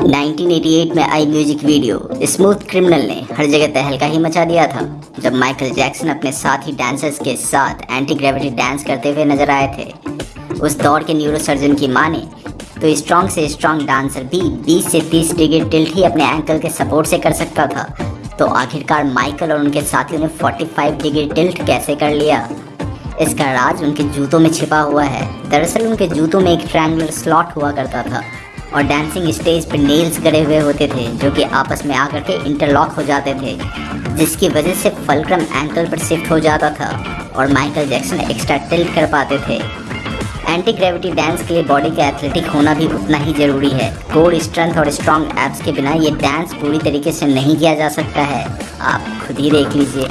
1988 में आई music video. Smooth criminal ने हर जगह तहलका ही मचा दिया था, जब माइकल जैक्सन अपने साथी डांसर्स के साथ एंटी ग्रेविटी डांस करते हुए नज़र आए थे। उस दौर के न्यूरो सर्जन की माने तो स्ट्रॉन्ग से स्ट्रॉन्ग डांसर भी 20 से 30 डिग्री टिल्ट ही अपने एंकल के सपोर्ट से कर सकता था। तो आखिरकार माइकल और उनके साथियों ने 45 डिग्री टिल्ट कैसे कर लिया? इसका राज उनके जूतों में छिपा हुआ है। दरअसल उनके जूतों में एक ट्रायंगुलर स्लॉट हुआ करता था। और डांसिंग स्टेज पर नेल्स गड़े हुए होते थे, जो कि आपस में आकर के इंटरलॉक हो जाते थे, जिसकी वजह से फलक्रम एंकल पर शिफ्ट हो जाता था और माइकल जैक्सन एक्स्ट्रा टिल्ट कर पाते थे। एंटी ग्रेविटी डांस के लिए बॉडी का एथलेटिक होना भी उतना ही ज़रूरी है। कोर स्ट्रेंथ और स्ट्रॉन्ग एप्स के बिना ये डांस पूरी तरीके से नहीं किया जा सकता है। आप खुद ही देख लीजिए।